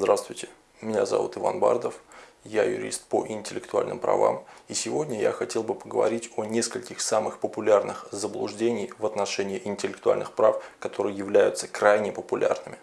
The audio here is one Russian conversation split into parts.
Здравствуйте, меня зовут Иван Бардов, я юрист по интеллектуальным правам, и сегодня я хотел бы поговорить о нескольких самых популярных заблуждений в отношении интеллектуальных прав, которые являются крайне популярными.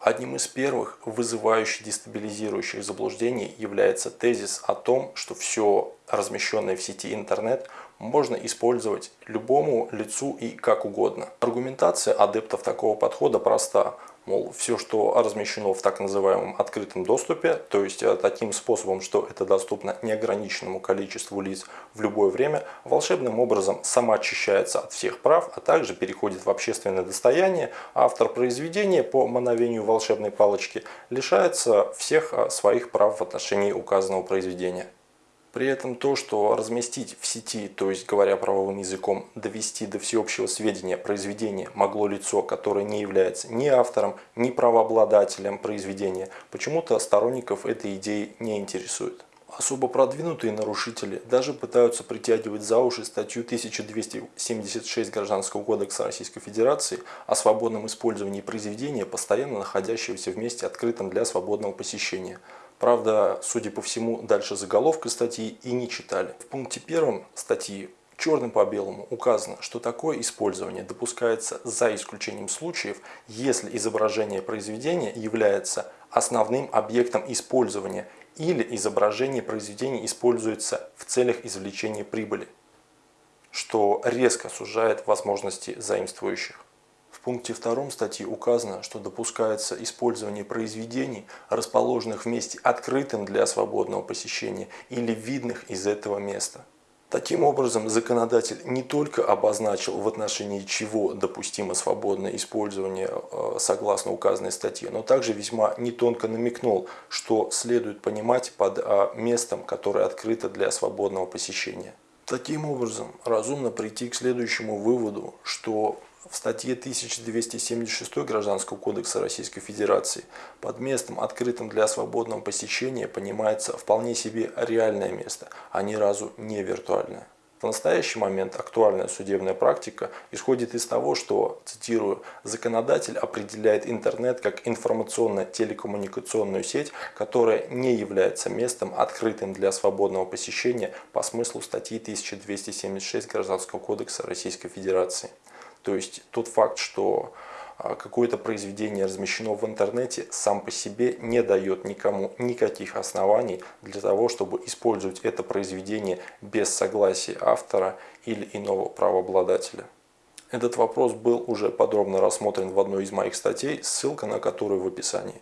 Одним из первых вызывающих дестабилизирующих заблуждений является тезис о том, что все размещенное в сети интернет можно использовать любому лицу и как угодно. Аргументация адептов такого подхода проста. Мол, все, что размещено в так называемом открытом доступе, то есть э, таким способом, что это доступно неограниченному количеству лиц в любое время, волшебным образом самоочищается от всех прав, а также переходит в общественное достояние, автор произведения по мановению волшебной палочки лишается всех э, своих прав в отношении указанного произведения. При этом то, что разместить в сети, то есть говоря правовым языком, довести до всеобщего сведения произведение могло лицо, которое не является ни автором, ни правообладателем произведения, почему-то сторонников этой идеи не интересует. Особо продвинутые нарушители даже пытаются притягивать за уши статью 1276 Гражданского кодекса Российской Федерации о свободном использовании произведения, постоянно находящегося в месте открытом для свободного посещения – Правда, судя по всему, дальше заголовка статьи и не читали. В пункте первом статьи черным по белому указано, что такое использование допускается за исключением случаев, если изображение произведения является основным объектом использования или изображение произведения используется в целях извлечения прибыли, что резко сужает возможности заимствующих. В пункте 2 статьи указано, что допускается использование произведений, расположенных в месте открытым для свободного посещения или видных из этого места. Таким образом, законодатель не только обозначил, в отношении чего допустимо свободное использование э, согласно указанной статье, но также весьма нетонко намекнул, что следует понимать под э, местом, которое открыто для свободного посещения. Таким образом, разумно прийти к следующему выводу, что в статье 1276 Гражданского кодекса Российской Федерации под местом, открытым для свободного посещения, понимается вполне себе реальное место, а ни разу не виртуальное. В настоящий момент актуальная судебная практика исходит из того, что, цитирую, «законодатель определяет интернет как информационно-телекоммуникационную сеть, которая не является местом, открытым для свободного посещения по смыслу статьи 1276 Гражданского кодекса Российской Федерации». То есть тот факт, что а, какое-то произведение размещено в интернете, сам по себе не дает никому никаких оснований для того, чтобы использовать это произведение без согласия автора или иного правообладателя. Этот вопрос был уже подробно рассмотрен в одной из моих статей, ссылка на которую в описании.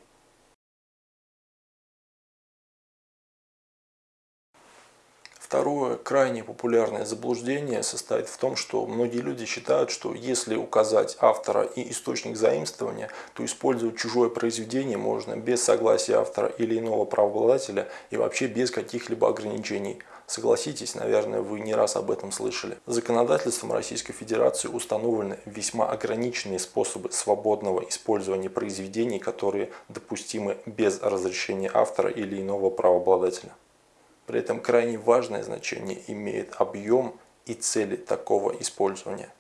Второе крайне популярное заблуждение состоит в том, что многие люди считают, что если указать автора и источник заимствования, то использовать чужое произведение можно без согласия автора или иного правообладателя и вообще без каких-либо ограничений. Согласитесь, наверное, вы не раз об этом слышали. Законодательством Российской Федерации установлены весьма ограниченные способы свободного использования произведений, которые допустимы без разрешения автора или иного правообладателя. При этом крайне важное значение имеет объем и цели такого использования.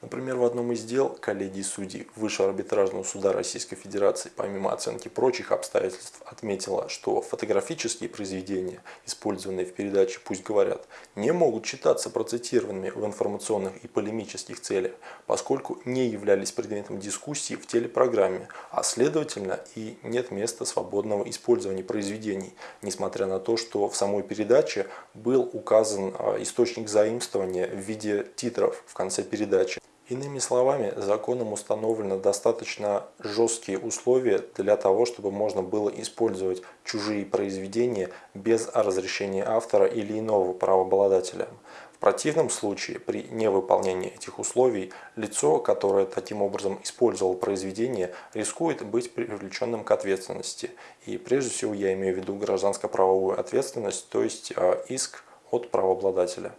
Например, в одном из дел коллегии судей Высшего арбитражного суда Российской Федерации, помимо оценки прочих обстоятельств, отметила, что фотографические произведения, использованные в передаче «Пусть говорят», не могут считаться процитированными в информационных и полемических целях, поскольку не являлись предметом дискуссии в телепрограмме, а следовательно и нет места свободного использования произведений, несмотря на то, что в самой передаче был указан а, источник заимствования в виде титров в конце передачи. Иными словами, законом установлены достаточно жесткие условия для того, чтобы можно было использовать чужие произведения без разрешения автора или иного правообладателя. В противном случае, при невыполнении этих условий, лицо, которое таким образом использовало произведение, рискует быть привлеченным к ответственности. И прежде всего я имею в виду гражданско-правовую ответственность, то есть а, иск от правообладателя.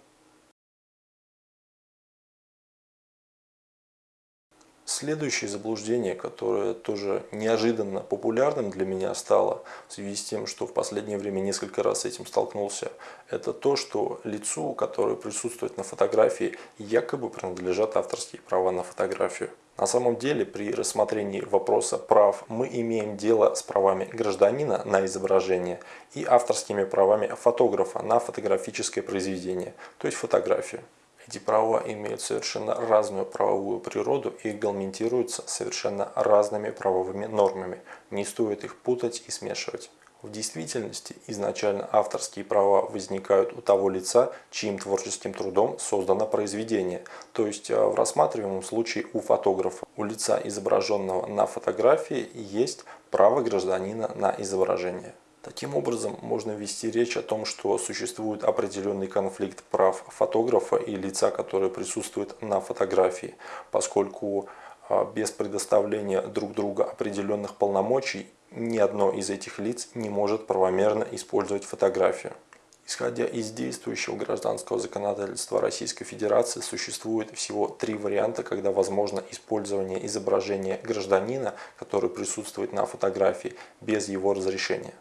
Следующее заблуждение, которое тоже неожиданно популярным для меня стало, в связи с тем, что в последнее время несколько раз с этим столкнулся, это то, что лицу, которое присутствует на фотографии, якобы принадлежат авторские права на фотографию. На самом деле при рассмотрении вопроса прав мы имеем дело с правами гражданина на изображение и авторскими правами фотографа на фотографическое произведение, то есть фотографию. Эти права имеют совершенно разную правовую природу и регламентируются совершенно разными правовыми нормами. Не стоит их путать и смешивать. В действительности изначально авторские права возникают у того лица, чьим творческим трудом создано произведение, то есть э, в рассматриваемом случае у фотографа. У лица, изображенного на фотографии, есть право гражданина на изображение. Таким образом, можно вести речь о том, что существует определенный конфликт прав фотографа и лица, которое присутствует на фотографии, поскольку а, без предоставления друг друга определенных полномочий ни одно из этих лиц не может правомерно использовать фотографию. Исходя из действующего гражданского законодательства Российской Федерации, существует всего три варианта, когда возможно использование изображения гражданина, который присутствует на фотографии, без его разрешения.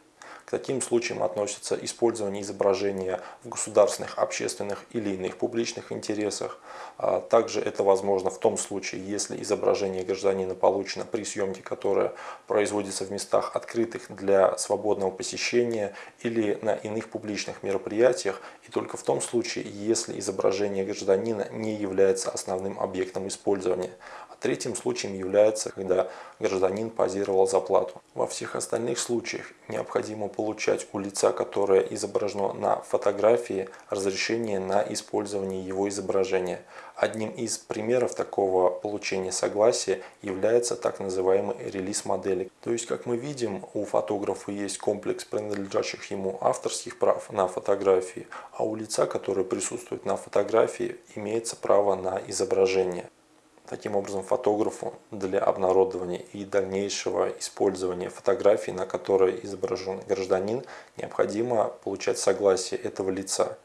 К таким случаям относятся использование изображения в государственных, общественных или иных публичных интересах. А также это возможно в том случае, если изображение гражданина получено при съемке, которая производится в местах открытых для свободного посещения или на иных публичных мероприятиях, и только в том случае, если изображение гражданина не является основным объектом использования. Третьим случаем является, когда гражданин позировал за плату. Во всех остальных случаях необходимо получать у лица, которое изображено на фотографии, разрешение на использование его изображения. Одним из примеров такого получения согласия является так называемый релиз модели. То есть, как мы видим, у фотографа есть комплекс принадлежащих ему авторских прав на фотографии, а у лица, которое присутствует на фотографии, имеется право на изображение. Таким образом, фотографу для обнародования и дальнейшего использования фотографий, на которой изображен гражданин, необходимо получать согласие этого лица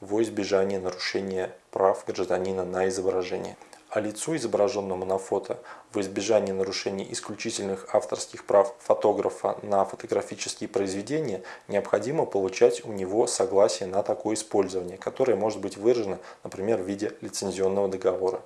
во избежание нарушения прав гражданина на изображение. А лицу, изображенному на фото, в избежание нарушения исключительных авторских прав фотографа на фотографические произведения, необходимо получать у него согласие на такое использование, которое может быть выражено, например, в виде лицензионного договора.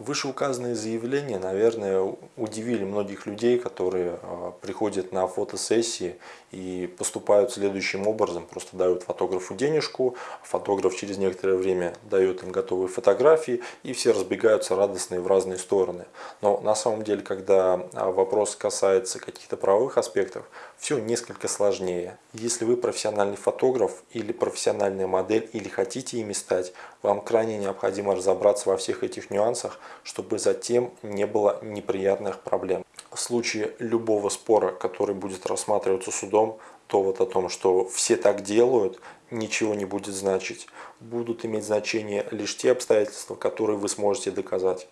Вышеуказанные заявления, наверное, удивили многих людей, которые а, приходят на фотосессии и поступают следующим образом. Просто дают фотографу денежку, фотограф через некоторое время дает им готовые фотографии, и все разбегаются радостные в разные стороны. Но на самом деле, когда а, вопрос касается каких-то правовых аспектов, все несколько сложнее. Если вы профессиональный фотограф или профессиональная модель, или хотите ими стать, вам крайне необходимо разобраться во всех этих нюансах, чтобы затем не было неприятных проблем. В случае любого спора, который будет рассматриваться судом, то вот о том, что все так делают, ничего не будет значить. Будут иметь значение лишь те обстоятельства, которые вы сможете доказать.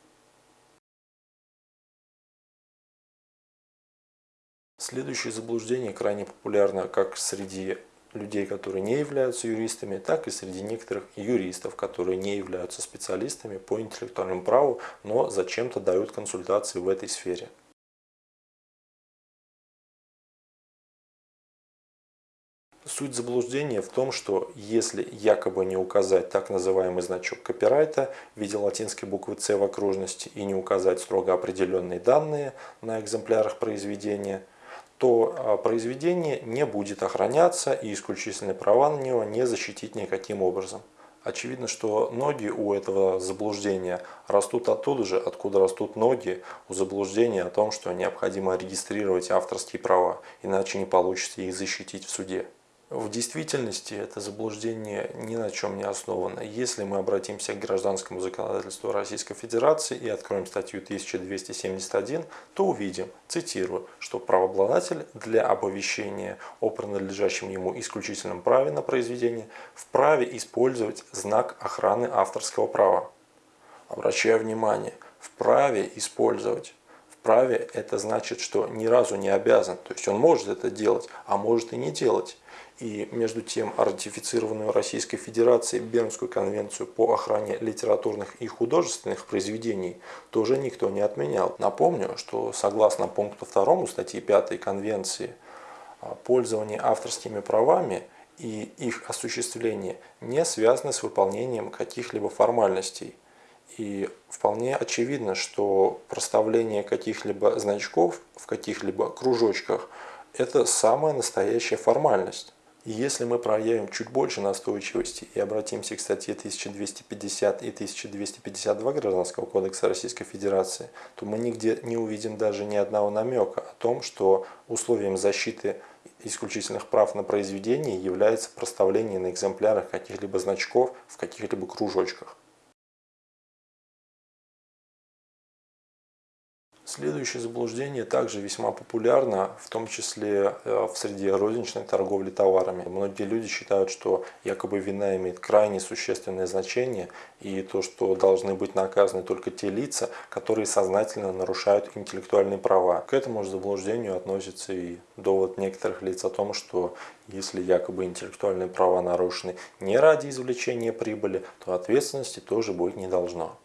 Следующее заблуждение крайне популярно как среди людей, которые не являются юристами, так и среди некоторых юристов, которые не являются специалистами по интеллектуальному праву, но зачем-то дают консультации в этой сфере. Суть заблуждения в том, что если якобы не указать так называемый значок копирайта в виде латинской буквы С в окружности и не указать строго определенные данные на экземплярах произведения – то а, произведение не будет охраняться и исключительные права на него не защитить никаким образом. Очевидно, что ноги у этого заблуждения растут оттуда же, откуда растут ноги у заблуждения о том, что необходимо регистрировать авторские права, иначе не получится их защитить в суде. В действительности это заблуждение ни на чем не основано. Если мы обратимся к гражданскому законодательству Российской Федерации и откроем статью 1271, то увидим, цитирую, что правообладатель для оповещения о принадлежащем ему исключительном праве на произведение вправе использовать знак охраны авторского права. Обращаю внимание, вправе использовать. Вправе это значит, что ни разу не обязан. То есть он может это делать, а может и не делать. И между тем ратифицированную Российской Федерацией Бернскую конвенцию по охране литературных и художественных произведений тоже никто не отменял. Напомню, что согласно пункту 2 статьи 5 Конвенции пользование авторскими правами и их осуществление не связаны с выполнением каких-либо формальностей. И вполне очевидно, что проставление каких-либо значков в каких-либо кружочках – это самая настоящая формальность. И если мы проявим чуть больше настойчивости и обратимся к статье 1250 и 1252 Гражданского кодекса Российской Федерации, то мы нигде не увидим даже ни одного намека о том, что условием защиты исключительных прав на произведение является проставление на экземплярах каких-либо значков в каких-либо кружочках. Следующее заблуждение также весьма популярно, в том числе э, в среде розничной торговли товарами. Многие люди считают, что якобы вина имеет крайне существенное значение и то, что должны быть наказаны только те лица, которые сознательно нарушают интеллектуальные права. К этому же заблуждению относится и довод некоторых лиц о том, что если якобы интеллектуальные права нарушены не ради извлечения прибыли, то ответственности тоже быть не должно.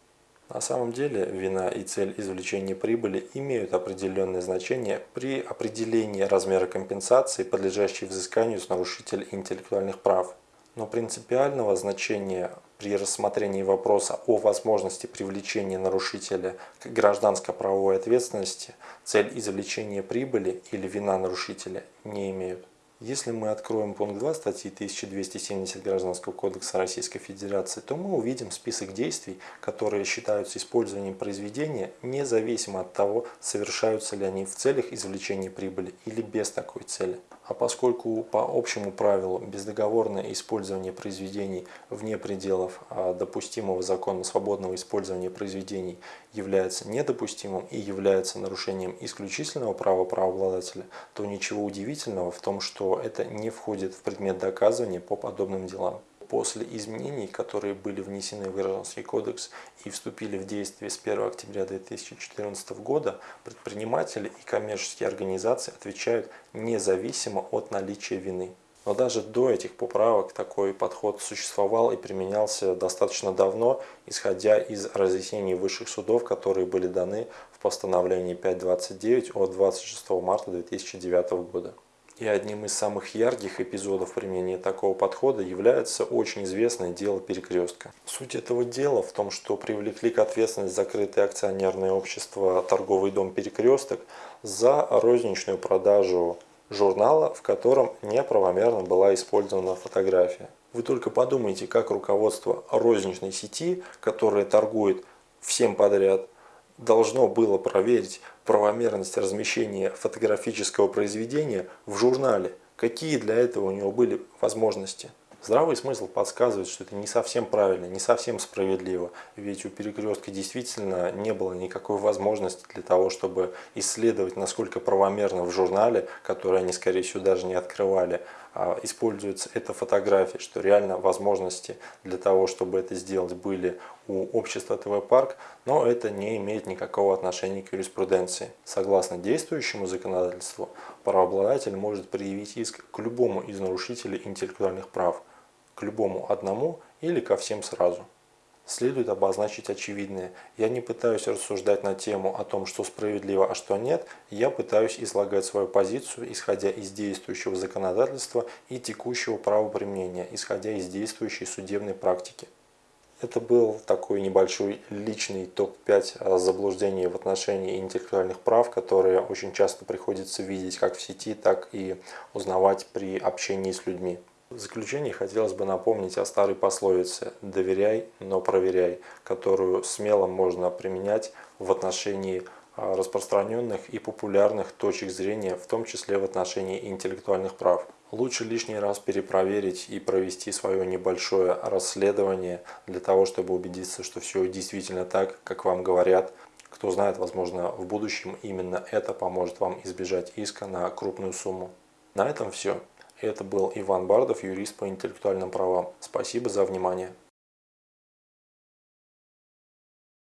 На самом деле вина и цель извлечения прибыли имеют определенное значение при определении размера компенсации, подлежащей взысканию с нарушителя интеллектуальных прав. Но принципиального значения при рассмотрении вопроса о возможности привлечения нарушителя к гражданско-правовой ответственности цель извлечения прибыли или вина нарушителя не имеют. Если мы откроем пункт 2 статьи 1270 Гражданского кодекса Российской Федерации, то мы увидим список действий, которые считаются использованием произведения, независимо от того, совершаются ли они в целях извлечения прибыли или без такой цели. А поскольку по общему правилу бездоговорное использование произведений вне пределов а, допустимого закона свободного использования произведений является недопустимым и является нарушением исключительного права правообладателя, то ничего удивительного в том, что это не входит в предмет доказывания по подобным делам после изменений, которые были внесены в Гражданский кодекс и вступили в действие с 1 октября 2014 года, предприниматели и коммерческие организации отвечают независимо от наличия вины. Но даже до этих поправок такой подход существовал и применялся достаточно давно, исходя из разъяснений высших судов, которые были даны в постановлении 529 от 26 марта 2009 года. И одним из самых ярких эпизодов применения такого подхода является очень известное дело перекрестка. Суть этого дела в том, что привлекли к ответственности закрытое акционерное общество «Торговый дом Перекресток» за розничную продажу журнала, в котором неправомерно была использована фотография. Вы только подумайте, как руководство розничной сети, которая торгует всем подряд, должно было проверить правомерность размещения фотографического произведения в журнале. Какие для этого у него были возможности? Здравый смысл подсказывает, что это не совсем правильно, не совсем справедливо. Ведь у перекрестка действительно не было никакой возможности для того, чтобы исследовать, насколько правомерно в журнале, который они, скорее всего, даже не открывали, а, используется эта фотография, что реально возможности для того, чтобы это сделать, были у общества ТВ-парк, но это не имеет никакого отношения к юриспруденции. Согласно действующему законодательству, правообладатель может предъявить иск к любому из нарушителей интеллектуальных прав, к любому одному или ко всем сразу следует обозначить очевидное. Я не пытаюсь рассуждать на тему о том, что справедливо, а что нет. Я пытаюсь излагать свою позицию, исходя из действующего законодательства и текущего правоприменения, исходя из действующей судебной практики. Это был такой небольшой личный топ-5 заблуждений в отношении интеллектуальных прав, которые очень часто приходится видеть как в сети, так и узнавать при общении с людьми. В заключение хотелось бы напомнить о старой пословице «доверяй, но проверяй», которую смело можно применять в отношении а, распространенных и популярных точек зрения, в том числе в отношении интеллектуальных прав. Лучше лишний раз перепроверить и провести свое небольшое расследование для того, чтобы убедиться, что все действительно так, как вам говорят. Кто знает, возможно, в будущем именно это поможет вам избежать иска на крупную сумму. На этом все. Это был Иван Бардов, юрист по интеллектуальным правам. Спасибо за внимание.